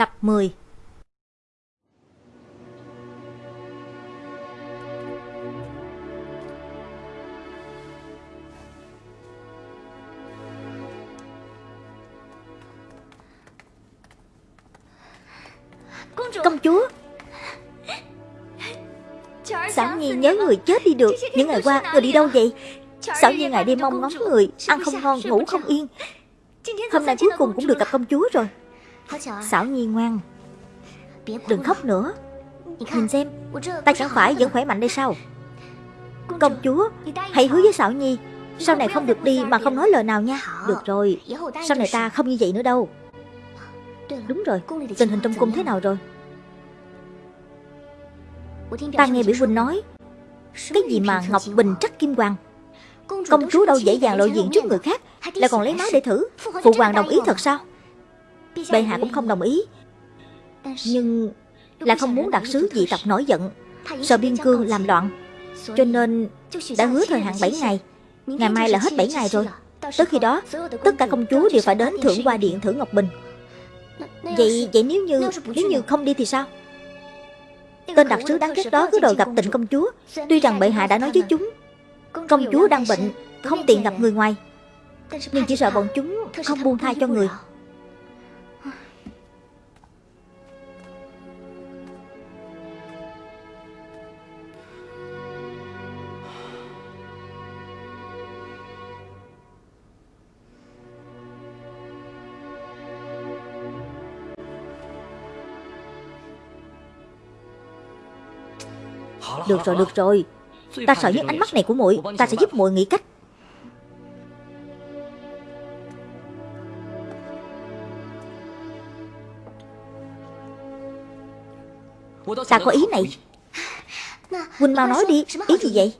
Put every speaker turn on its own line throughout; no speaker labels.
Tập 10 Công chúa. Xảo Nhi nhớ người chết đi được. Những ngày qua người đi đâu vậy? Xảo Nhi ngày đêm mong ngóng người Ăn không ngon ngủ không yên. Hôm nay cuối cùng cũng được gặp công chúa rồi Xảo Nhi ngoan. Đừng khóc nữa. Nhìn xem Ta chẳng phải vẫn khỏe mạnh đây sao? Công chúa Hãy hứa với Xảo Nhi Sau này không được đi mà không nói lời nào nha. Được rồi Sau này ta không như vậy nữa đâu. Đúng rồi Tình hình trong cung thế nào rồi? Ta nghe biểu huynh nói Cái gì mà Ngọc Bình trắc kim hoàng? Công chúa đâu dễ dàng lộ diện trước người khác? Lại còn lấy máu để thử. Phụ hoàng đồng ý thật sao Bệ hạ cũng không đồng ý. Nhưng Là không muốn đặc sứ dị tộc nổi giận. Sợ biên cương làm loạn. Cho nên đã hứa thời hạn 7 ngày. Ngày mai là hết 7 ngày rồi. Tới khi đó, Tất cả công chúa đều phải đến thưởng qua điện thử Ngọc Bình. Vậy vậy nếu như Nếu như không đi thì sao? Tên đặc sứ đáng ghét đó cứ đòi gặp tịnh công chúa. Tuy rằng bệ hạ đã nói với chúng, Công chúa đang bệnh, Không tiện gặp người ngoài. Nhưng chỉ sợ bọn chúng không buông tha cho người. Được rồi, được rồi. Ta sợ nhất ánh mắt này của muội. Ta sẽ giúp muội nghĩ cách. Ta có ý này. Huynh mau nói đi. Ý gì vậy?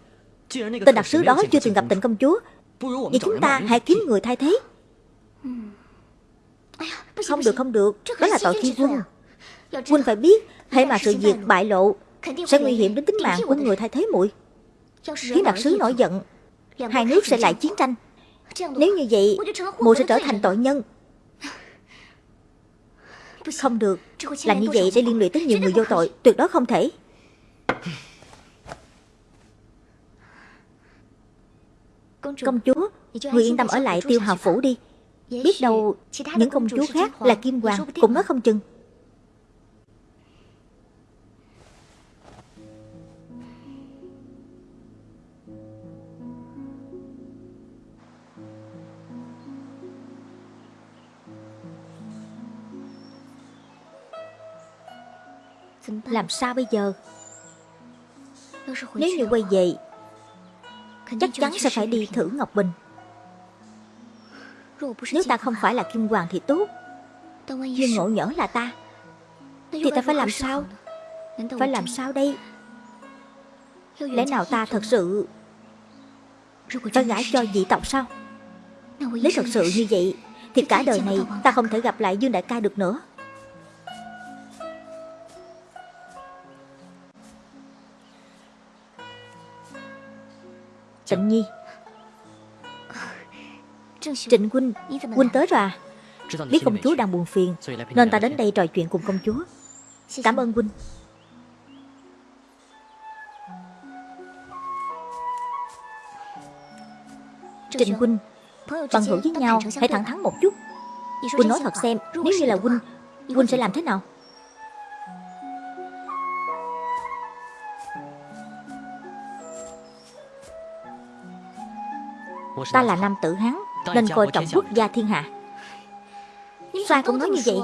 Tên đặc sứ đó chưa từng gặp tịnh công chúa. Vậy chúng ta hãy kiếm người thay thế. Không được không được. Đó là tội thi quân. Huynh phải biết Hãy mà sự việc bại lộ. Sẽ nguy hiểm đến tính mạng của người thay thế muội. Khiến đặc sứ nổi giận Hai nước sẽ lại chiến tranh. Nếu như vậy muội sẽ trở thành tội nhân. Không được. Làm như vậy sẽ liên lụy tới nhiều người vô tội. Tuyệt đối không thể. Công chúa Người yên tâm ở lại tiêu hào phủ đi. Biết đâu những công chúa khác là kim hoàng Cũng nói không chừng Làm sao bây giờ? Nếu như quay về Chắc chắn sẽ phải đi thử Ngọc Bình. Nếu ta không phải là Kim Hoàng thì tốt. Nhưng ngộ nhỡ là ta Thì ta phải làm sao Phải làm sao đây？Lẽ nào ta thật sự Phải gả cho dị tộc sao Nếu thật sự như vậy Thì cả đời này ta không thể gặp lại Dương Đại ca được nữa Trịnh Nhi. Trịnh Huynh Huynh tới rồi à? Biết công chúa đang buồn phiền Nên ta đến đây trò chuyện cùng công chúa. Cảm ơn Huynh. Trịnh Huynh Bằng hữu với nhau Hãy thẳng thắn một chút. Huynh nói thật xem Nếu như là Huynh Huynh sẽ làm thế nào Ta là nam tử Hán Nên coi trọng quốc gia thiên hạ. Sao cũng nói như vậy.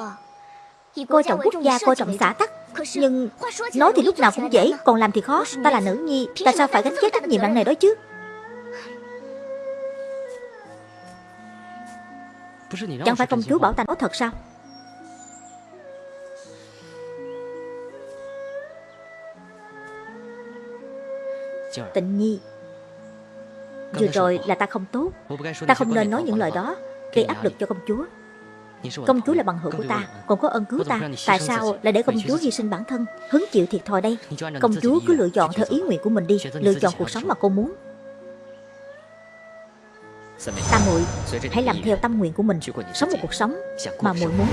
Coi trọng quốc gia, coi trọng xã tắc. Nhưng nói thì lúc nào cũng dễ Còn làm thì khó. Ta là nữ nhi Ta sao phải gánh vác trách nhiệm nặng này đó chứ? Chẳng phải công chúa bảo ta nói thật sao? Tịnh nhi Vừa rồi là ta không tốt Ta không nên nói những lời đó. Gây áp lực cho công chúa. Công chúa là bằng hữu của ta Còn có ơn cứu ta. Tại sao lại để công chúa hy sinh bản thân Hứng chịu thiệt thòi đây? Công chúa cứ lựa chọn theo ý nguyện của mình đi Lựa chọn cuộc sống mà cô muốn. Ta muội Hãy làm theo tâm nguyện của mình. Sống một cuộc sống mà muội muốn.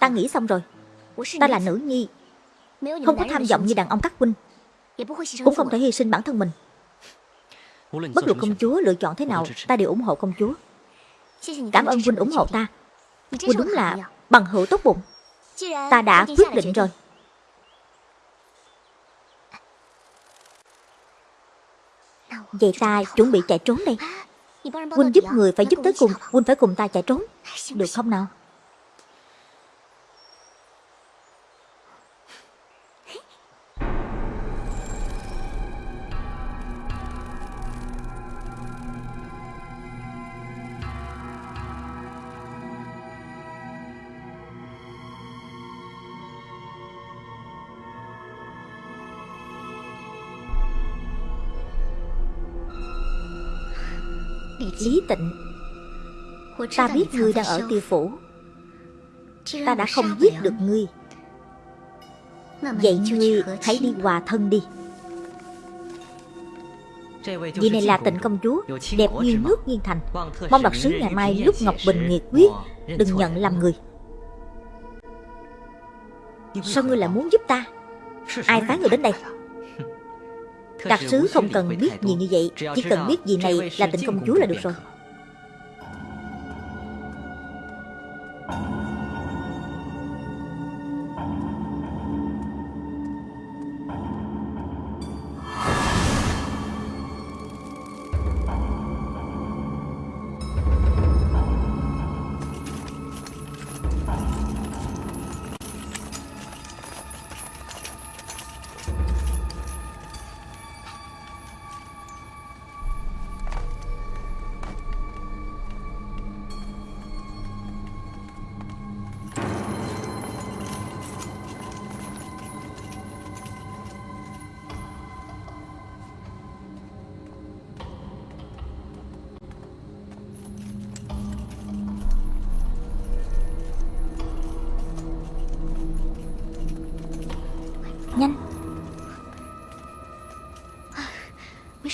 Ta nghĩ xong rồi. Ta là nữ nhi. Không có tham vọng như đàn ông các huynh Cũng không thể hy sinh bản thân mình. Bất luận công chúa lựa chọn thế nào Ta đều ủng hộ công chúa. Cảm ơn huynh ủng hộ ta. Huynh đúng là bằng hữu tốt bụng. Ta đã quyết định rồi. Vậy ta chuẩn bị chạy trốn đây. Huynh giúp người phải giúp tới cùng Huynh phải cùng ta chạy trốn. Được không nào Lý tịnh. Ta biết ngươi đang ở tiêu phủ. Ta đã không giết được ngươi. Vậy ngươi hãy đi hòa thân đi. Vị này là tịnh công chúa Đẹp như nước nghiên thành. Mong đặc sứ ngày mai lúc Ngọc Bình nghiệt quyết Đừng nhận làm người. Sao ngươi lại muốn giúp ta? Ai phái người đến đây Đặc sứ không cần biết gì như vậy, Chỉ cần biết gì này là tình công chúa là được rồi.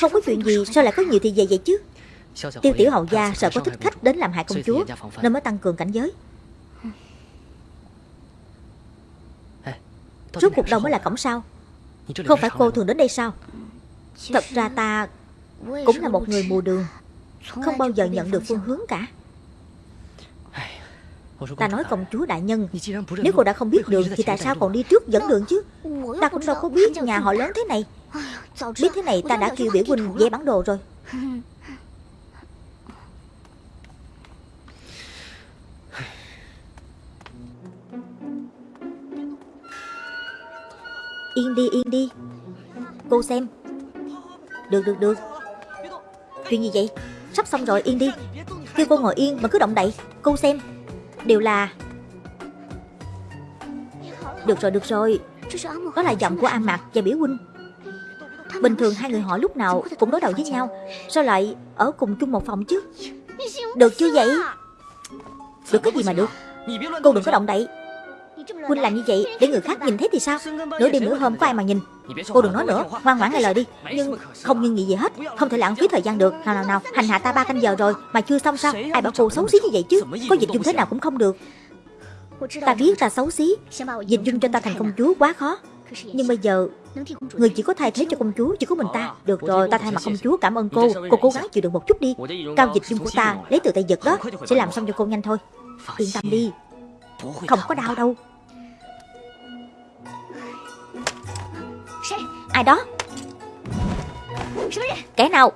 Không có chuyện gì, Sao lại có nhiều thì về vậy chứ? Tiêu tiểu hậu gia sợ có thích khách đến làm hại công chúa, Nên mới tăng cường cảnh giới. Rốt cuộc đâu mới là cổng sao Không phải cô thường đến đây sao? Thật ra ta Cũng là một người mù đường, Không bao giờ nhận được phương hướng cả. Ta nói công chúa đại nhân, Nếu cô đã không biết đường Thì tại sao còn đi trước dẫn đường chứ? Ta cũng đâu có biết nhà họ lớn thế này. Biết thế này ta đã kêu biểu huynh vẽ bản đồ rồi. Yên đi yên đi. Cô xem. Được được được. Chuyện gì vậy? Sắp xong rồi yên đi. Kêu cô ngồi yên mà cứ động đậy. Cô xem. Đều là Được rồi được rồi. Đó là giọng của A Mạc và Biểu Huynh Bình thường hai người họ lúc nào cũng đối đầu với nhau. Sao lại ở cùng chung một phòng chứ? Được chưa vậy? Được cái gì mà được? Cô đừng có động đậy. Huynh làm như vậy để người khác nhìn thấy thì sao? Nửa đêm nửa hôm có ai mà nhìn? Cô đừng nói nữa, Ngoan ngoãn nghe lời đi. Nhưng không nhưng nghị gì hết, Không thể lãng phí thời gian được. Nào nào nào, Hành hạ ta ba canh giờ rồi Mà chưa xong sao? Ai bảo cô xấu xí như vậy chứ? Có dịch dung thế nào cũng không được. Ta biết ta xấu xí. Dịch dung cho ta thành công chúa quá khó. Nhưng bây giờ Người chỉ có thay thế cho công chúa Chỉ có mình ta. Được rồi ta thay mặt công chúa cảm ơn cô. Cô cố gắng chịu đựng một chút đi. Cao dịch dung của ta Lấy từ tay giật đó. Sẽ làm xong cho cô nhanh thôi. Yên tâm đi. Không có đau đâu. Ai đó? Kẻ nào?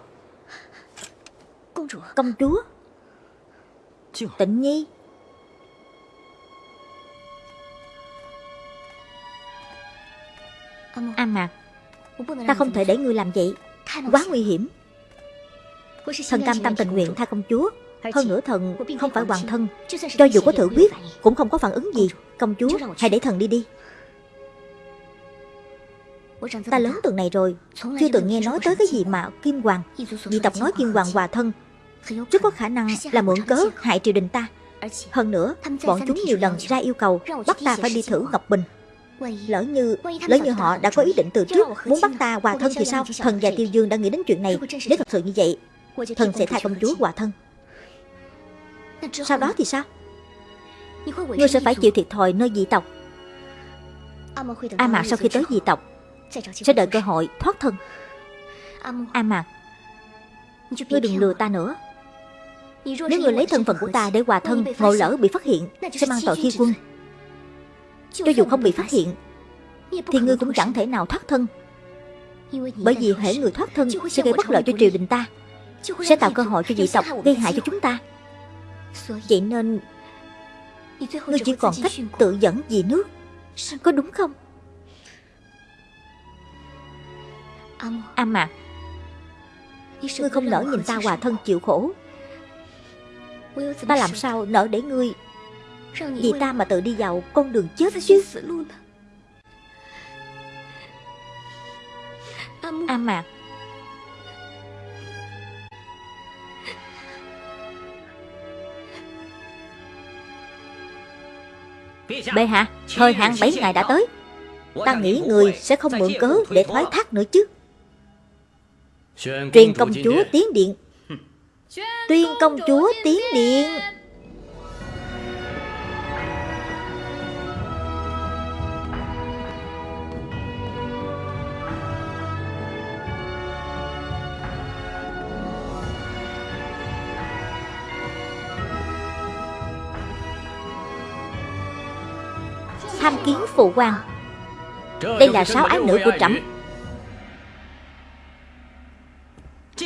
Công chúa. Tịnh Nhi A Mạc. Ta không thể để ngươi làm vậy. Quá nguy hiểm. Thần cam tâm tình nguyện tha công chúa. Hơn nữa thần không phải hoàng thân. Cho dù có thử quyết Cũng không có phản ứng gì. Công chúa hãy để thần đi đi. Ta lớn từng này rồi Chưa từng nghe nói tới cái gì mà Kim Hoàng Dị tộc nói Kim Hoàng hòa thân. Rất có khả năng là mượn cớ hại triều đình ta. Hơn nữa Bọn chúng nhiều lần ra yêu cầu Bắt ta phải đi thử Ngọc Bình Lỡ như lỡ như họ đã có ý định từ trước Muốn bắt ta hòa thân thì sao? Thần và Tiêu Dương đã nghĩ đến chuyện này. Nếu thật sự như vậy Thần sẽ thay công chúa hòa thân. Sau đó thì sao? Ngươi sẽ phải chịu thiệt thòi nơi dị tộc. A Mạc sau khi tới dị tộc Sẽ đợi cơ hội thoát thân. A Mạc Ngươi đừng lừa ta nữa. Nếu ngươi lấy thân phận của ta để hòa thân Ngộ lỡ bị phát hiện Sẽ mang tội khi quân cho dù không bị phát hiện, Thì ngươi cũng chẳng thể nào thoát thân. Bởi vì hệ người thoát thân Sẽ gây bất lợi cho triều đình ta, Sẽ tạo cơ hội cho dị tộc gây hại cho chúng ta. Vậy nên Ngươi chỉ còn cách tự dẫn vì nước. Có đúng không? A Mạc Ngươi không nỡ nhìn ta hòa thân chịu khổ. Ta làm sao nỡ để ngươi vì ta mà tự đi vào con đường chết chứ. A Mạc. Bệ hạ Thời hạn 7 ngày đã tới. Ta nghĩ người sẽ không mượn cớ để thoái thác nữa chứ. Truyền công chúa tiến điện. Tuyên công chúa tiến điện Tham kiến phụ quan Đây là sáu ái nữ của trẫm.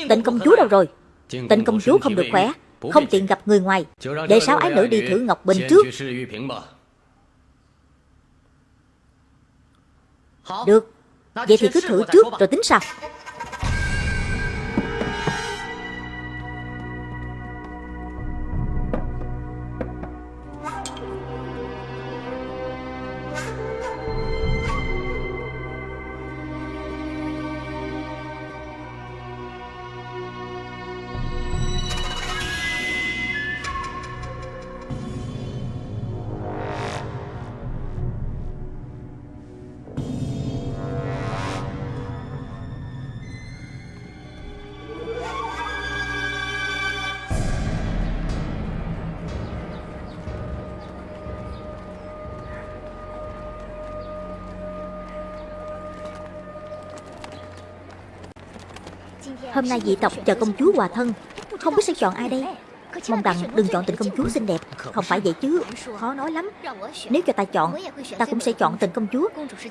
Tịnh công chúa đâu rồi? Tịnh công chúa không được khỏe Không tiện gặp người ngoài. Để sáu ái nữ đi thử Ngọc Bình trước. Được. Vậy thì cứ thử trước rồi tính sau Hôm nay dị tộc chờ công chúa hòa thân. Không biết sẽ chọn ai đây? Mong rằng đừng chọn tình công chúa xinh đẹp. Không phải vậy chứ. Khó nói lắm. Nếu cho ta chọn, Ta cũng sẽ chọn tình công chúa.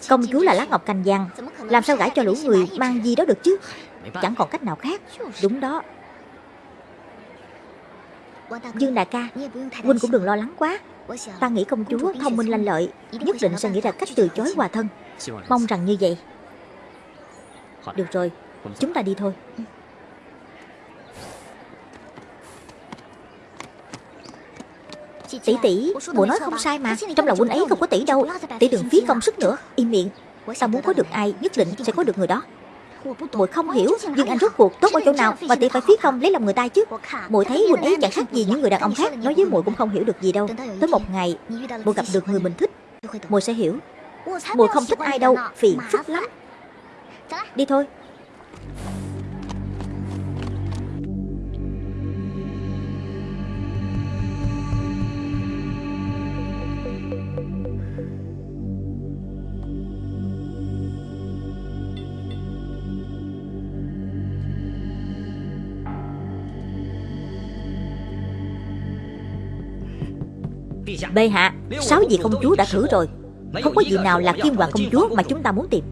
Công chúa là lá ngọc cành vàng. Làm sao gãi cho lũ người mang gì đó được chứ? Chẳng còn cách nào khác. Đúng đó. Dương đại ca, Huynh cũng đừng lo lắng quá. Ta nghĩ công chúa thông minh lanh lợi, Nhất định sẽ nghĩ ra cách từ chối hòa thân. Mong rằng như vậy. Được rồi, Chúng ta đi thôi. Tỷ tỷ, muội nói không sai mà Trong lòng huynh ấy không có tỷ đâu. Tỷ đừng phí công sức nữa. Im miệng. Ta muốn có được ai nhất định sẽ có được người đó? Muội không hiểu nhưng anh rốt cuộc tốt ở chỗ nào mà tỷ phải phí công lấy lòng người ta chứ? Muội thấy huynh ấy chẳng khác gì những người đàn ông khác nói với muội cũng không hiểu được gì đâu. Tới một ngày muội gặp được người mình thích. muội sẽ hiểu. Muội không thích ai đâu phiền phức lắm. đi thôi Bệ hạ Sáu vị công chúa đã thử rồi. Không có vị nào là kim hoàng công chúa mà chúng ta muốn tìm.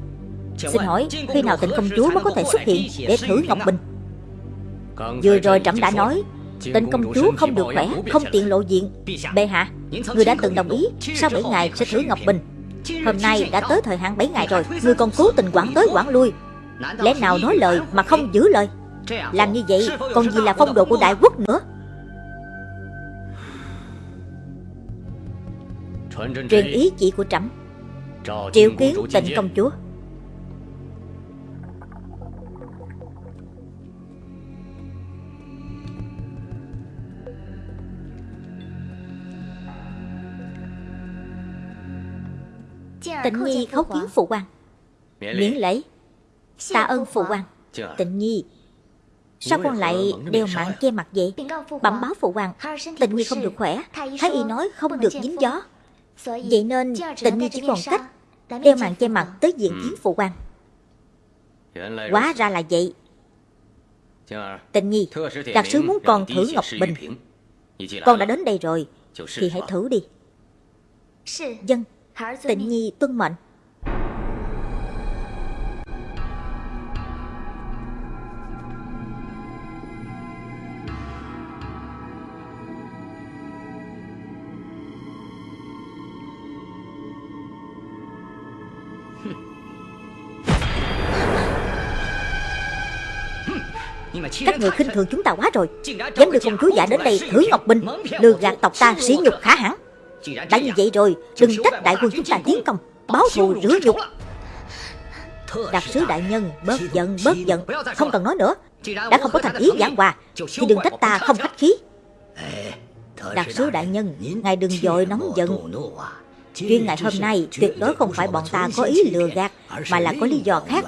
Xin hỏi khi nào tịnh công chúa mới có thể xuất hiện Để thử Ngọc Bình Vừa rồi trẫm đã nói Tịnh công chúa không được khỏe Không tiện lộ diện. Bệ hạ Người đã từng đồng ý Sau 7 ngày sẽ thử Ngọc Bình Hôm nay đã tới thời hạn 7 ngày rồi Người còn cố tình quản tới quản lui. Lẽ nào nói lời mà không giữ lời Làm như vậy còn gì là phong độ của đại quốc nữa Truyền ý chỉ của trẫm. Triệu kiến tịnh công chúa. Tịnh Nhi khấu kiến phụ quan Miễn lễ. Tạ ơn phụ quan Tịnh Nhi. Sao con lại đeo mạng che mặt vậy? Bẩm báo phụ hoàng. Tịnh Nhi không được khỏe. Thái y nói không được dính gió. Vậy nên Tịnh Nhi chỉ còn cách Đeo mạng che mặt tới diện kiến phụ hoàng. Quá ra là vậy. Tịnh Nhi Đặc sứ muốn con thử Ngọc Bình. Con đã đến đây rồi Thì hãy thử đi. Dân Tịnh Nhi. tuân mệnh Các người khinh thường chúng ta quá rồi. Dám đưa công chúa giả đến đây thử Ngọc Bình Lừa gạt tộc ta sỉ nhục khả hẳn Đã như vậy rồi Đừng trách đại quân chúng ta tiến công Báo thù rửa nhục Đặc sứ đại nhân bớt giận bớt giận Không cần nói nữa. Đã không có thành ý giảng hòa Thì đừng trách ta không khách khí. Đặc sứ đại nhân Ngài đừng dội nóng giận. Chuyện ngày hôm nay tuyệt đối không phải bọn ta có ý lừa gạt Mà là có lý do khác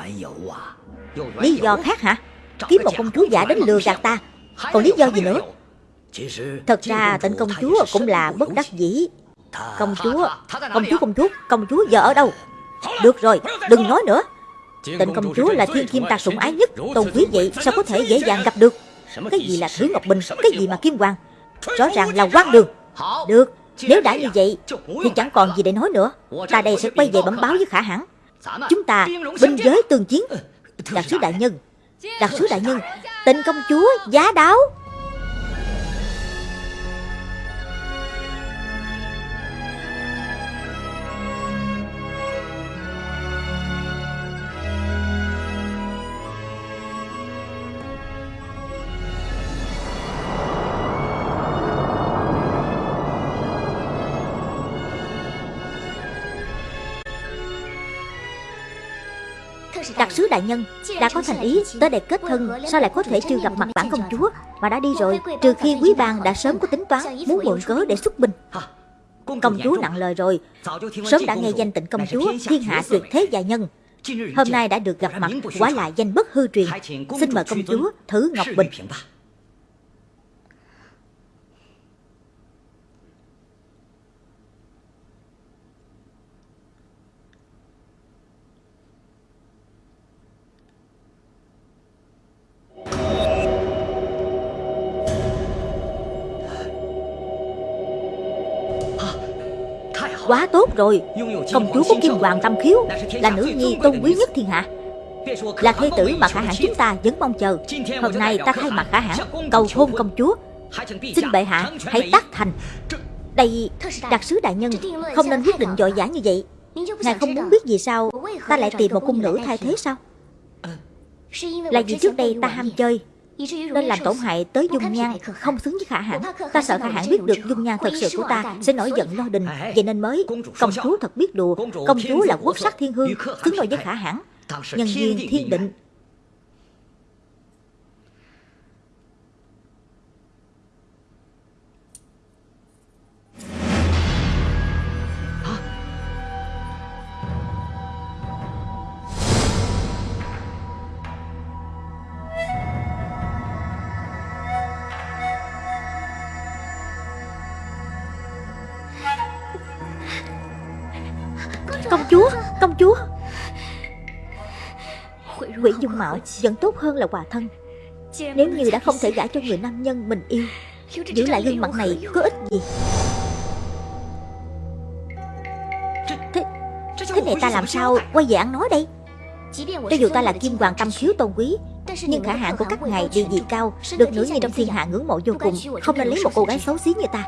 Lý do khác hả Kiếm một công chúa giả đến lừa gạt ta. Còn lý do gì nữa? Thật ra tịnh công chúa cũng là bất đắc dĩ. Công chúa Công chúa công chúa Công chúa giờ ở đâu? Được rồi đừng nói nữa. Tịnh công chúa là thiên kim ta sủng ái nhất. Tôn quý vậy sao có thể dễ dàng gặp được? Cái gì là Thứ Ngọc Bình Cái gì mà Kim Hoàng? Rõ ràng là quan đường. Được Nếu đã như vậy Thì chẳng còn gì để nói nữa. Ta đây sẽ quay về bẩm báo với khả hãn Chúng ta binh giới tương chiến Đặc sứ đại nhân Đặc sứ đại nhân tên công chúa giá đáo. Đại nhân Đã có thành ý tới đây kết thân Sao lại có thể chưa gặp mặt bản công chúa Mà đã đi rồi Trừ khi quý bang đã sớm có tính toán Muốn mượn cớ để xuất binh. Công chúa nặng lời rồi. Sớm đã nghe danh tịnh công chúa Thiên hạ tuyệt thế gia nhân. Hôm nay đã được gặp mặt Quả là danh bất hư truyền Xin mời công chúa thử Ngọc Bình Quá tốt rồi. Công chúa có kim hoàng tâm khiếu Là nữ nhi tôn quý nhất thiên hạ. Là thê tử mà khả hãn chúng ta vẫn mong chờ. Hôm nay ta thay mặt khả hãn Cầu hôn công chúa. Xin bệ hạ hãy tác thành. Đây đặc sứ đại nhân Không nên quyết định dội dã như vậy. Ngài không muốn biết gì sao? Ta lại tìm một cung nữ thay thế sao? Là vì trước đây ta ham chơi nên làm tổn hại tới dung nhan không xứng với khả hãn ta sợ khả hãn biết được dung nhan thật sự của ta sẽ nổi giận lo đình. Vậy nên mới công chúa thật biết đùa công chúa là quốc sắc thiên hương xứng đôi với khả hãn nhân duyên thiên định Quỷ dung mạo vẫn tốt hơn là quả thân. Nếu như đã không thể gả cho người nam nhân mình yêu Giữ lại gương mặt này có ích gì? Thế, thế này ta làm sao quay về ăn nói đây? Cho dù ta là kim hoàng tâm khiếu tôn quý Nhưng khả hạn của các ngài địa vị cao Được nữ nhi trong thiên hạ ngưỡng mộ vô cùng Không nên lấy một cô gái xấu xí như ta.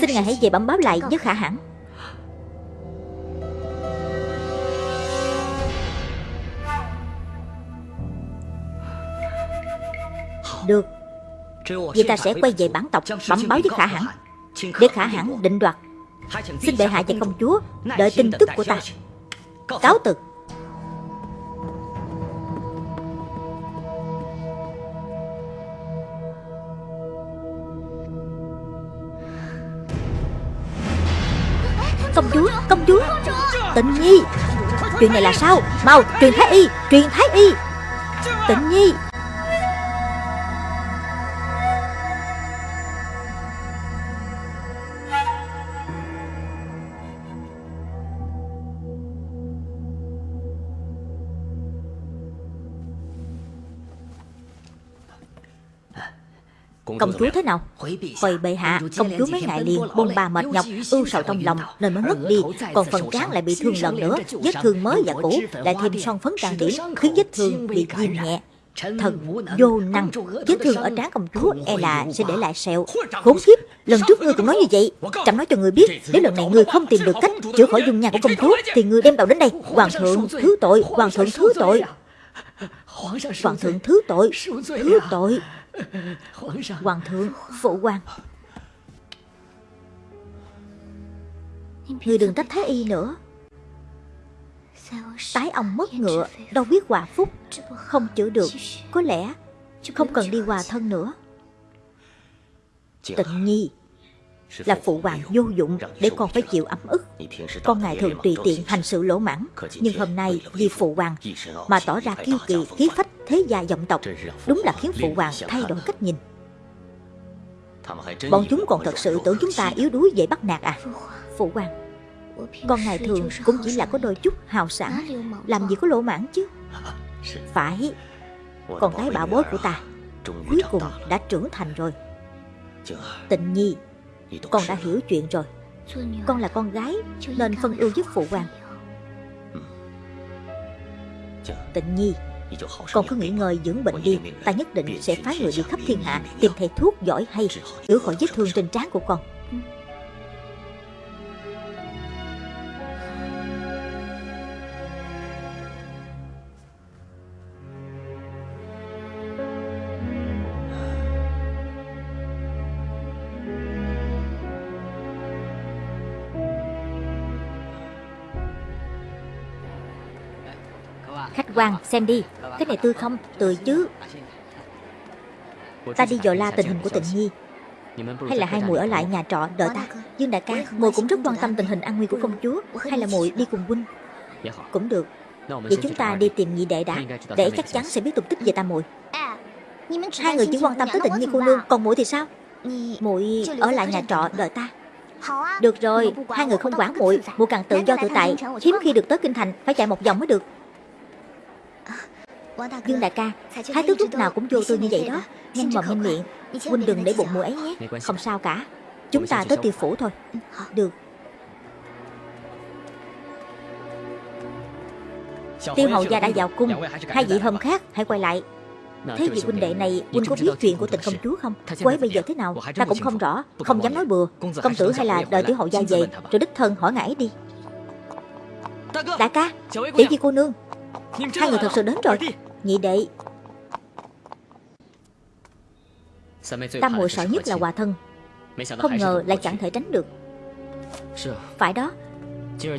Xin ngài hãy về bẩm báo lại với khả hãn Được. Vì ta sẽ quay về bản tộc bẩm báo với khả hãn. Để khả hãn định đoạt. Xin bệ hạ và công chúa Đợi tin tức của ta. Cáo từ. Công chúa, công chúa. Tịnh nhi. Chuyện này là sao? Mau truyền thái y Truyền thái y. Tịnh nhi. Công chúa thế nào? Hồi bệ hạ Công chúa mấy ngày liền bôn ba mệt nhọc Ưu sầu trong lòng nên mới ngất đi. Còn phần trán lại bị thương lần nữa Vết thương mới và cũ Lại thêm son phấn trang điểm Khiến vết thương bị viêm nhẹ. Thần vô năng Vết thương ở trán công chúa e là sẽ để lại sẹo. Khốn kiếp Lần trước ngươi cũng nói như vậy. Chẳng nói cho ngươi biết Nếu lần này ngươi không tìm được cách chữa khỏi dung nhan của công chúa Thì ngươi đem tàu đến đây. Hoàng thượng thứ tội Hoàng thượng thứ tội. Hoàng thượng thứ tội Thứ tội Hoàng thượng Phụ hoàng Ngươi đừng trách Thái Y nữa. Tái ông mất ngựa Đâu biết hòa phúc. Không chữa được Có lẽ Không cần đi hòa thân nữa. Tịnh nhi là phụ hoàng vô dụng để con phải chịu ấm ức. Con ngày thường tùy tiện hành sự lỗ mãn, nhưng hôm nay vì phụ hoàng mà tỏ ra kiêu kỳ, khí phách, thế gia vọng tộc, đúng là khiến phụ hoàng thay đổi cách nhìn. Bọn chúng còn thật sự tưởng chúng ta yếu đuối dễ bắt nạt à? Phụ hoàng, con ngày thường cũng chỉ là có đôi chút hào sản, làm gì có lỗ mãn chứ? Phải, con gái bảo bối của ta cuối cùng đã trưởng thành rồi. Tịnh nhi con đã hiểu chuyện rồi. Con là con gái Nên phân ưu giúp phụ hoàng. Tịnh nhi Con cứ nghỉ ngơi dưỡng bệnh đi. Ta nhất định sẽ phái người đi khắp thiên hạ Tìm thầy thuốc giỏi hay Chữa khỏi vết thương trên trán của con Quan xem đi. Cái này tươi không? Tươi chứ. Ta đi dò la tình hình của tịnh nhi Hay là hai muội ở lại nhà trọ đợi ta? Dương đại ca Muội cũng rất quan tâm tình hình an nguy của công chúa. Hay là muội đi cùng huynh? Cũng được. Vậy chúng ta đi tìm nhị đệ đã. Để chắc chắn sẽ biết tung tích về ta muội. Hai người chỉ quan tâm tới tịnh nhi cô nương Còn muội thì sao? Muội ở lại nhà trọ đợi ta. Được rồi, hai người không quản muội, muội càng tự do tự tại, hiếm khi được tới kinh thành, phải chạy một vòng mới được. Dương đại ca Thái tước lúc nào cũng vô tư như vậy đó. Nhanh mồm nhanh miệng Huynh đừng để bụng mùi ấy nhé. Không sao? cả. Chúng ta tới tiêu phủ thôi. Ừ, Được. Tiêu hậu gia đã vào cung. Hai vị hôm khác hãy quay lại. Thế vị huynh đệ này Huynh có biết chuyện của tình công chúa không? Cô ấy bây giờ thế nào? Ta cũng không rõ. Không dám nói bừa. Công tử hay là đợi tiểu hậu gia về Rồi đích thân hỏi ngài đi Đại ca Tiểu di cô nương Hai người thật sự đến rồi Nhị đệ Tam muội sợ nhất là hòa thân. Không ngờ lại chẳng thể tránh được. Phải đó.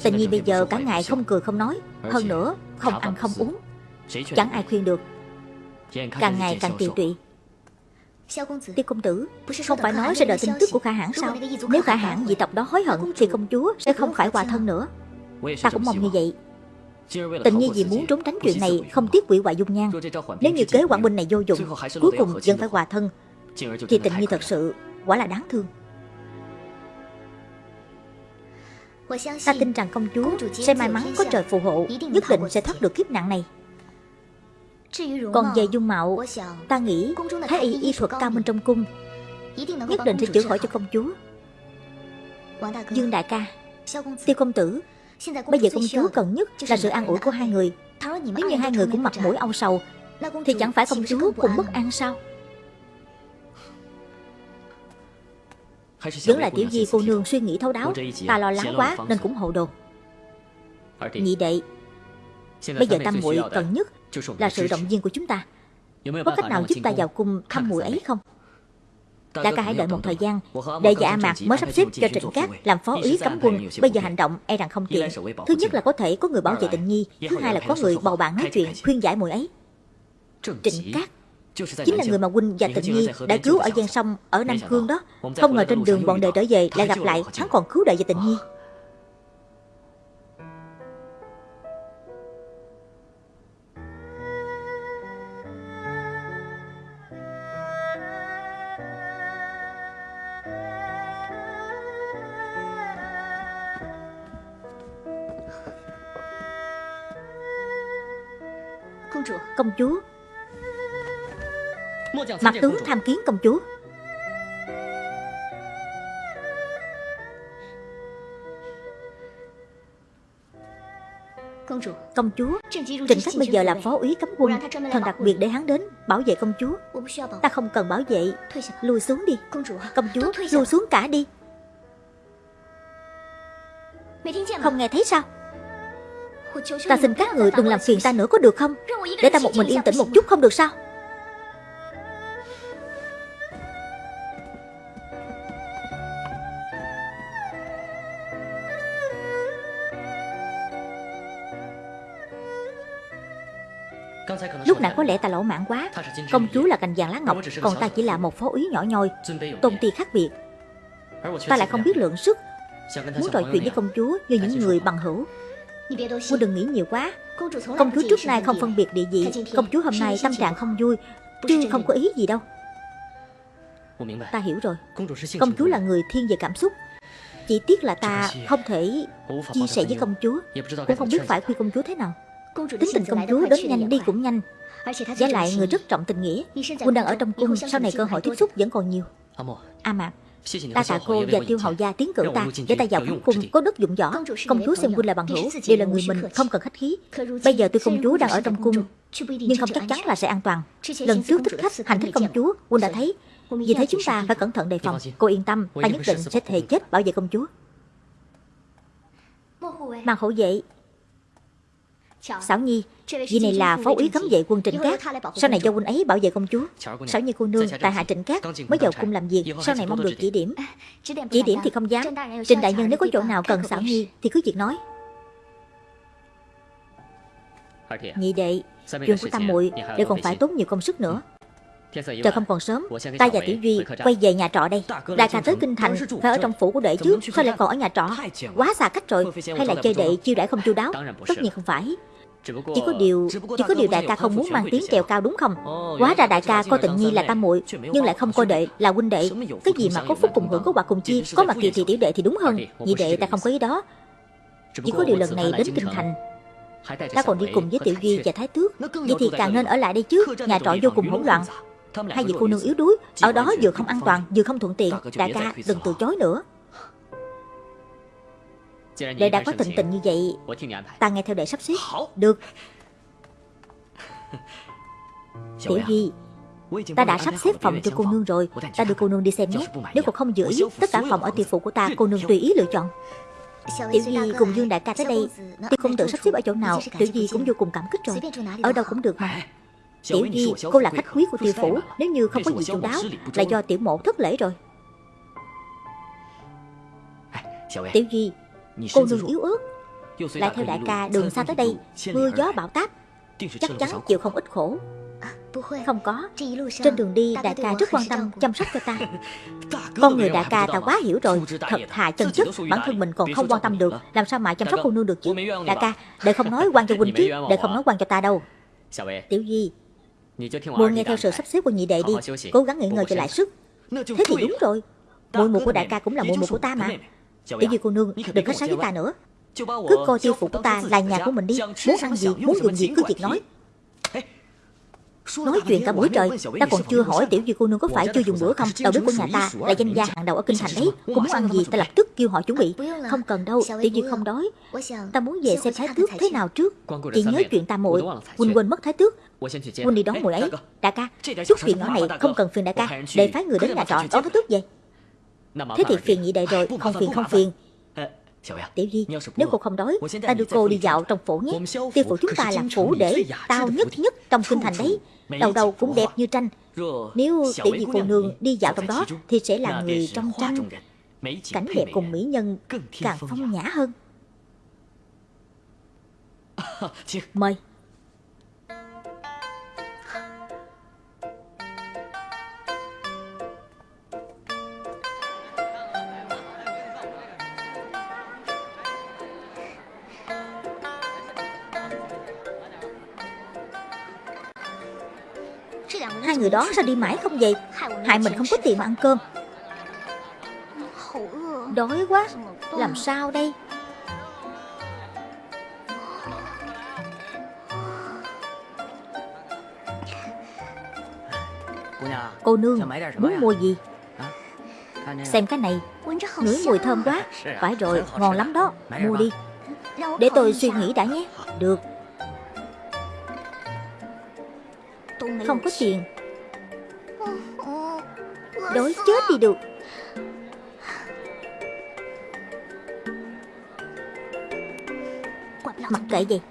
Tình nhi bây giờ cả ngày không cười không nói. Hơn nữa không ăn không uống. Chẳng ai khuyên được. Càng ngày càng tiều tụy. Tiêu công tử Không phải nói sẽ đợi tin tức của khả hãn sao? Nếu khả hãn dị tộc đó hối hận Thì công chúa sẽ không phải hòa thân nữa. Ta cũng mong như vậy Tình nhi vì muốn trốn tránh chuyện này Không tiếc quỷ hoại dung nhan. Nếu như kế quản binh này vô dụng Cuối cùng vẫn phải hòa thân. Thì tình nhi thật sự quả là đáng thương. Ta tin rằng công chúa sẽ may mắn có trời phù hộ Nhất định sẽ thoát được kiếp nạn này. Còn về dung mạo Ta nghĩ Thái y y thuật cao minh trong cung Nhất định sẽ chữa khỏi cho công chúa. Dương đại ca Tiêu công tử Bây giờ công chúa cần nhất là sự an ủi của hai người. Nếu như hai người cũng mặt mũi âu sầu Thì chẳng phải công chúa cũng bất an sao? Vẫn là tiểu di cô nương suy nghĩ thấu đáo Ta lo lắng quá nên cũng hồ đồ. Nhị đệ Bây giờ tam muội cần nhất Là sự động viên của chúng ta. Có cách nào giúp ta vào cung thăm muội ấy không Đại ca hãy đợi một thời gian Để dạ mạc mới sắp xếp cho Trịnh Cát Làm phó úy cấm quân. Bây giờ hành động e rằng không tiện. Thứ nhất là có thể có người bảo vệ tình nhi Thứ hai là có người bầu bạn nói chuyện Khuyên giải mùi ấy. Trịnh Cát Chính là người mà huynh và Tịnh Nhi đã cứu ở gian sông ở Nam Cương đó Không ngờ trên đường bọn đệ trở về lại gặp lại Hắn còn cứu đệ và Tịnh Nhi công chúa. Mặt tướng tham kiến công chúa. Công chúa. Trịnh Khách bây giờ là phó úy cấm quân Thần đặc biệt để hắn đến bảo vệ công chúa. Ta không cần bảo vệ. Lùi xuống đi. Công chúa lùi xuống cả đi. Không nghe thấy sao? Ta xin các người đừng làm phiền ta nữa có được không? Để ta một mình yên tĩnh một chút không được sao? Lúc nãy có lẽ ta lỗ mãn quá. Công chúa là cành vàng lá ngọc, Còn ta chỉ là một phó úy nhỏ nhoi, Tôn ti khác biệt. Ta lại không biết lượng sức Muốn trò chuyện với công chúa như những người bằng hữu. Cô đừng nghĩ nhiều quá. Công chúa trước nay không phân biệt địa vị. Công chúa hôm nay tâm trạng không vui Chứ không có ý gì đâu. Ta hiểu rồi. Công chúa là người thiên về cảm xúc. Chỉ tiếc là ta không thể chia sẻ với công chúa. Cũng không biết phải khuyên công chúa thế nào. Tính tình công chúa đến nhanh đi cũng nhanh. Giá lại người rất trọng tình nghĩa. Quân đang ở trong cung Sau này cơ hội tiếp xúc vẫn còn nhiều. A Mạc Ta tạ cô và tiêu hậu gia tiến cử ta Để ta vào cung có đất dụng võ Công chúa xem quân là bằng hữu Đều là người mình không cần khách khí. Bây giờ tuy công chúa đang ở trong cung Nhưng không chắc chắn là sẽ an toàn. Lần trước thích khách hành thích công chúa Quân đã thấy. Vì thế chúng ta phải cẩn thận đề phòng. Cô yên tâm Ta nhất định sẽ thề chết bảo vệ công chúa. Mang hậu vệ Xảo Nhi Vị này là phó úy cấm vệ quân Trịnh Cát. Sau này do quân ấy bảo vệ công chúa. Xảo Nhi cô nương tại hạ Trịnh Cát Mới vào cung làm việc. Sau này mong được chỉ điểm. Chỉ điểm thì không dám. Trịnh đại nhân nếu có chỗ nào cần Xảo Nhi Thì cứ việc nói. Nhị đệ Chuyện của tam muội đều còn phải tốn nhiều công sức nữa Trời không còn sớm Ta và Tiểu Duy quay về nhà trọ đây Đại ca tới Kinh Thành Phải ở trong phủ của đệ trước Sao lại còn ở nhà trọ Quá xa cách rồi Hay là chơi đệ chiêu đãi không chu đáo Tất nhiên không phải chỉ có điều Chỉ có điều đại ca không muốn mang tiếng trèo cao đúng không Quá ra đại ca coi tịnh nhi là tam muội Nhưng lại không coi đệ là huynh đệ Cái gì mà có phúc cùng hưởng có quả cùng chia Có mặt kỳ thì tiểu đệ thì đúng hơn Vì đệ ta không có ý đó Chỉ có điều lần này đến kinh thành Ta còn đi cùng với tiểu duy và thái tước Vậy thì càng nên ở lại đây chứ Nhà trọ vô cùng hỗn loạn Hai vị cô nương yếu đuối Ở đó vừa không an toàn vừa không thuận tiện Đại ca đừng từ chối nữa. Đệ đã có tình tình như vậy Ta nghe theo đệ sắp xếp. Được. Tiểu Duy Ta đã sắp xếp phòng cho cô nương rồi. Ta đưa cô nương đi xem nhé. Nếu cô không giữ ý Tất cả phòng ở tiệm phụ của ta Cô nương tùy ý lựa chọn. Tiểu Duy cùng Dương Đại ca tới đây Tuy không tự sắp xếp ở chỗ nào Tiểu Duy cũng vô cùng cảm kích rồi. Ở đâu cũng được. Mà Tiểu Duy cô là khách quý của tiêu phủ. Nếu như không có gì chu đáo Là do tiểu mộ thất lễ rồi. Tiểu Duy Cô nương yếu ớt. Lại theo đại ca đường xa tới đây Mưa gió bão táp Chắc chắn chịu không ít khổ. Không có. Trên đường đi đại ca rất quan tâm chăm sóc cho ta. Con người đại ca ta quá hiểu rồi. Thật thà chân chất Bản thân mình còn không quan tâm được. Làm sao mà chăm sóc cô nương được chứ? Đại ca Để không nói quan cho huynh chứ Để không nói quan cho ta đâu Tiểu Duy Muội nghe theo sự sắp xếp của nhị đệ đi Cố gắng nghỉ ngơi cho lại sức. Thế thì đúng rồi. Muội mụ của đại ca cũng là muội mụ của ta mà. Tiểu Duy cô nương đừng khách sáo với ta nữa. Cứ coi tiêu phục của ta là nhà của mình đi. Muốn ăn gì, muốn dùng gì cứ việc nói Nói chuyện cả buổi trời Ta còn chưa hỏi tiểu duy cô nương có phải chưa dùng bữa không Đầu bếp của nhà ta là danh gia hàng đầu ở kinh thành đấy Cô muốn ăn gì ta lập tức kêu họ chuẩn bị. Không cần đâu tiểu duy không đói Ta muốn về xem thái tước thế nào trước? Chỉ nhớ chuyện ta muội Quỳnh quên mất thái tước. Quỳnh đi đón muội ấy. Đại ca Chút chuyện nhỏ này không cần phiền đại ca. Để phái người đến nhà trọ đón thái tước về Thế thì phiền nhị đệ rồi. Không phiền không phiền Tiểu Di, nếu cô không đói, ta đưa cô đi dạo trong phủ nhé. Tiêu phủ chúng ta là phủ để tao nhất nhất trong kinh thành đấy. Đầu đầu cũng đẹp như tranh. Nếu tiểu di cô nương đi dạo trong đó, thì sẽ là người trong tranh. Cảnh đẹp cùng mỹ nhân càng phong nhã hơn. Mời. Hai người đó sao đi mãi không về? Hại mình không có tiền mà ăn cơm. Đói quá. Làm sao đây? Cô nương, muốn mua gì? Xem cái này. Ngửi mùi thơm quá. Phải rồi, ngon lắm đó. Mua đi. Để tôi suy nghĩ đã nhé. Được. Không có tiền. Đói chết đi được. Mặc kệ vậy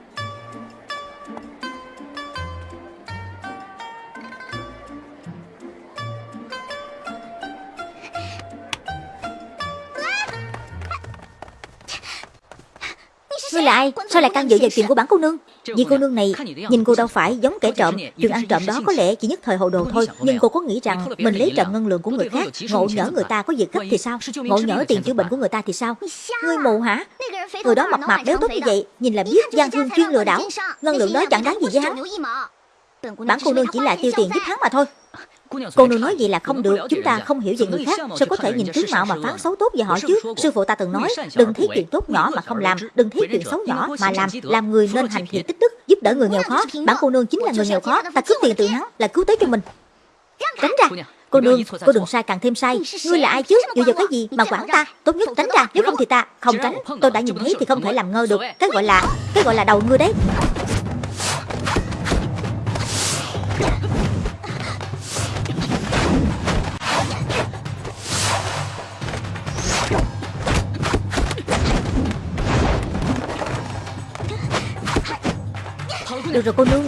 ai? Sao lại can dự vào chuyện của bản cô nương? Vì cô nương này nhìn cô đâu phải giống kẻ trộm Chuyện ăn trộm đó có lẽ chỉ nhất thời hồ đồ thôi Nhưng cô có nghĩ rằng mình lấy trộm ngân lượng của người khác Ngộ nhỡ người ta có việc gấp thì sao Ngộ nhỡ tiền chữa bệnh của người ta thì sao Ngươi mù hả Người đó mập mạp béo tốt như vậy Nhìn là biết gian thương chuyên lừa đảo Ngân lượng đó chẳng đáng gì với hắn Bản cô nương chỉ là tiêu tiền giúp hắn mà thôi Cô nương nói vậy là không được Chúng ta không hiểu về người khác Sao có thể nhìn tướng mạo mà phán xấu tốt về họ chứ. Sư phụ ta từng nói Đừng thấy chuyện tốt nhỏ mà không làm. Đừng thấy chuyện xấu nhỏ mà làm Làm người nên hành thiện tích đức Giúp đỡ người nghèo khó. Bản cô nương chính là người nghèo khó Ta cướp tiền từ hắn Là cứu tế cho mình. Tránh ra. Cô nương, cô đừng sai càng thêm sai. Ngươi là ai chứ, dựa vào cái gì mà quản ta Tốt nhất tránh ra, nếu không thì ta không tránh. Tôi đã nhìn thấy thì không thể làm ngơ được Cái gọi là, cái gọi là đầu ngươi đấy Được rồi cô nương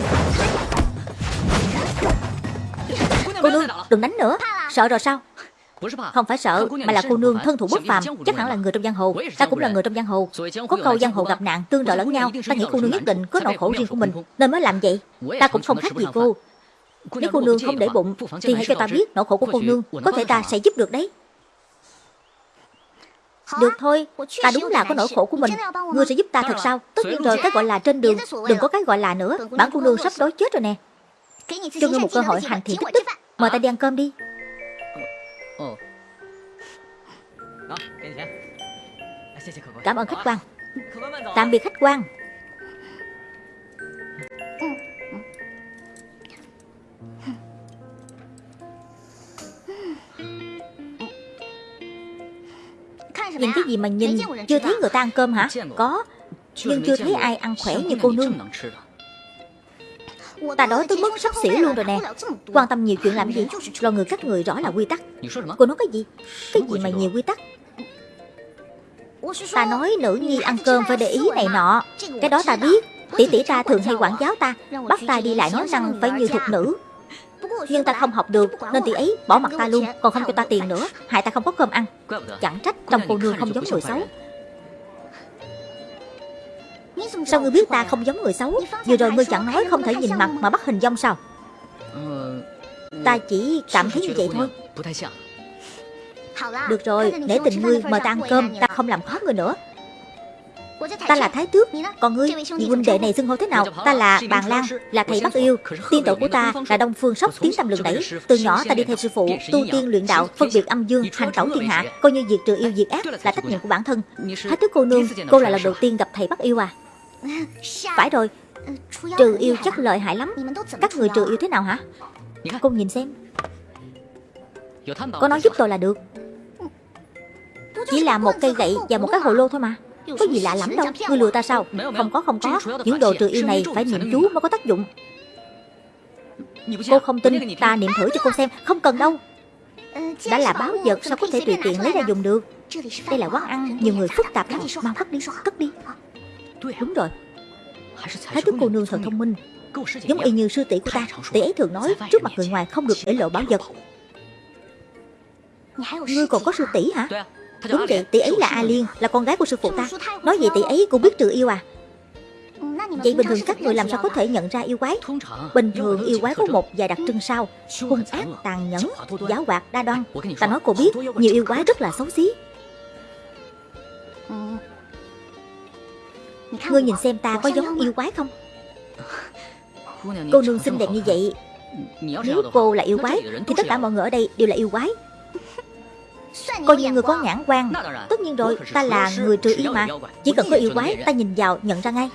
Cô nương đừng đánh nữa Sợ rồi sao không phải sợ, mà là cô nương thân thủ bất phàm, chắc hẳn là người trong giang hồ. Ta cũng là người trong giang hồ. Có câu giang hồ gặp nạn, tương trợ lẫn nhau. Ta nghĩ cô nương nhất định có nỗi khổ riêng của mình, nên mới làm vậy. Ta cũng không khác gì cô. Nếu cô nương không để bụng, thì hãy cho ta biết nỗi khổ của cô nương. Có thể ta sẽ giúp được đấy. Được thôi, ta đúng là có nỗi khổ của mình. Ngươi sẽ giúp ta thật sao? Tất nhiên rồi, cái gọi là trên đường Đừng có cái gọi là nữa. Bản cô nương sắp đói chết rồi nè. Cho ngươi một cơ hội hành thiện tích. đức Mời ta đi ăn cơm đi. Cảm ơn khách quan. Tạm biệt khách quan Nhìn cái gì mà nhìn Chưa thấy người ta ăn cơm hả? Có. Nhưng chưa thấy ai ăn khỏe như cô nương. Ta đói tới mức sắp xỉu luôn rồi nè. Quan tâm nhiều chuyện làm gì? Lo người các người rõ là quy tắc. Cô nói cái gì? Cái gì mà nhiều quy tắc? Ta nói nữ nhi ăn cơm phải để ý này nọ. Cái đó ta biết. Tỷ tỷ ta thường hay quản giáo ta. Bắt ta đi lại nói năng phải như thục nữ nhưng ta không học được Nên tỷ ấy bỏ mặt ta luôn Còn không cho ta tiền nữa. Hại ta không có cơm ăn. Chẳng trách trong cô nương không giống người xấu. Sao ngươi biết ta không giống người xấu? Vừa rồi ngươi chẳng nói không thể nhìn mặt mà bắt hình dong sao? Ta chỉ cảm thấy như vậy thôi. Được rồi, để tình ngươi mời ta ăn cơm Ta không làm khó người nữa. Ta là Thái Tước. Còn ngươi, vị huynh đệ này xưng hô thế nào? Ta là Bàn Lan, là thầy Bắc Yêu. Tiên tổ của ta là Đông Phương Sóc tiếng tâm lừng đẩy. Từ nhỏ ta đi theo sư phụ Tu tiên luyện đạo, phân biệt âm dương, hành tẩu thiên hạ Coi như việc trừ yêu diệt ác là trách nhiệm của bản thân. Thái Tước cô nương, cô là lần đầu tiên gặp thầy Bắc Yêu à. Phải rồi Trừ yêu chắc lợi hại lắm. Các người trừ yêu thế nào hả? Cô nhìn xem. Có nói giúp tôi là được. Chỉ là một cây gậy và một cái hồ lô thôi mà có gì lạ lắm đâu Ngươi lừa ta sao Không có không có Những đồ trừ yêu này phải niệm chú mới có tác dụng Cô không tin Ta niệm thử cho cô xem Không cần đâu Đã là báo vật sao có thể tùy tiện lấy ra dùng được Đây là quán ăn Nhiều người phức tạp lắm Mau cất đi Cất đi Đúng rồi Thái thức cô nương thật thông minh Giống y như sư tỷ của ta Tỷ ấy thường nói Trước mặt người ngoài không được để lộ bảo vật Ngươi còn có sư tỷ hả Đúng vậy, tỷ ấy là A Liên, là con gái của sư phụ ta. Nói vậy tỷ ấy cũng biết trừ yêu à? Vậy bình thường các người làm sao có thể nhận ra yêu quái? Bình thường yêu quái có một vài đặc trưng sau Hung ác, tàn nhẫn, giáo hoạt, đa đoan. Ta nói cô biết, nhiều yêu quái rất là xấu xí. Ngươi nhìn xem ta có giống yêu quái không? Cô nương xinh đẹp như vậy Nếu cô là yêu quái Thì tất cả mọi người ở đây đều là yêu quái. Coi như người có nhãn quan. Tất nhiên rồi ta là người trừ ý mà. Chỉ cần có yêu quái ta nhìn vào nhận ra ngay.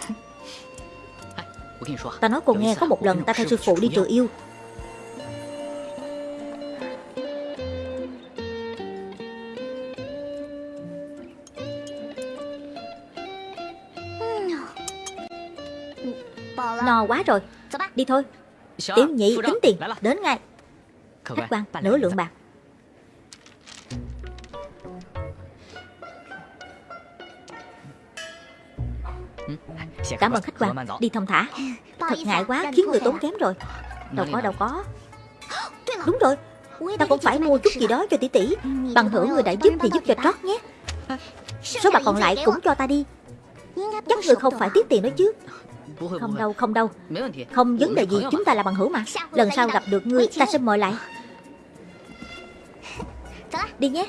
Ta nói cô nghe có một lần ta theo sư phụ đi trừ yêu. No quá rồi. Đi thôi. Tiểu nhị tính tiền. Đến ngay. Khách quan nửa lượng bạc Cảm ơn khách quan. Đi thông thả. Thật ngại quá khiến người tốn kém rồi. Đâu có đâu có. Đúng rồi. Ta cũng phải mua chút gì đó cho tỷ tỷ. Bằng hữu người đã giúp thì giúp cho trót nhé. Số bạc còn lại cũng cho ta đi. Chắc người không phải tiết tiền đó chứ. Không đâu không đâu. Không vấn đề gì chúng ta là bằng hữu mà. Lần sau gặp được ngươi ta sẽ mời lại. Đi nhé.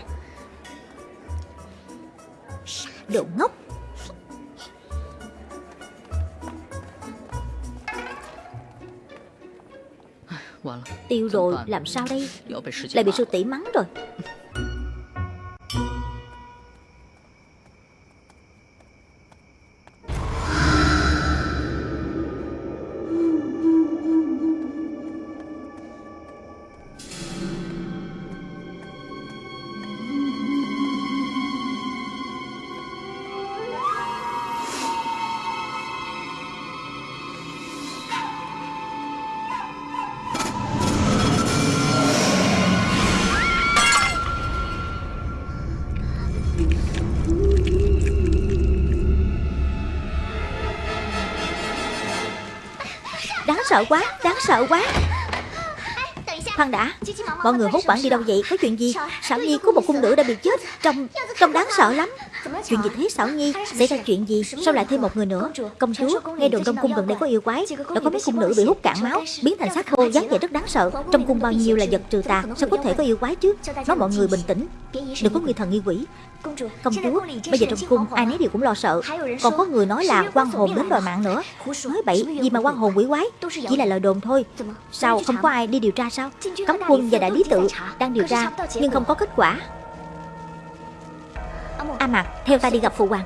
Đồ ngốc Tiêu rồi làm sao đây? Lại bị sư tỷ mắng rồi sợ quá, Đáng sợ quá. Khoan đã, Mọi người hốt quản đi đâu vậy? Có chuyện gì? Sảo Nhi có một cung nữ đã bị chết, Trông Trông đáng sợ lắm. Chuyện gì thế Sảo Nhi Xảy ra chuyện gì? Sao lại thêm một người nữa? Công chúa Nghe đồn trong cung gần đây có yêu quái. Đã có mấy cung nữ bị hút cạn máu Biến thành xác khô dáng vẻ rất đáng sợ. Trong cung bao nhiêu là vật trừ tà Sao có thể có yêu quái chứ? Nói mọi người bình tĩnh. Đừng có nghi thần nghi quỷ. Công chúa, bây giờ trong cung ai nấy đều cũng lo sợ. Còn có người nói là quan hồn đến đòi mạng nữa. Nói bậy, gì mà quan hồn quỷ quái? Chỉ là lời đồn thôi. Sao không có ai đi điều tra sao Cấm quân và đại lý tự đang điều tra Nhưng không có kết quả À A Mạc, theo ta đi gặp phụ hoàng.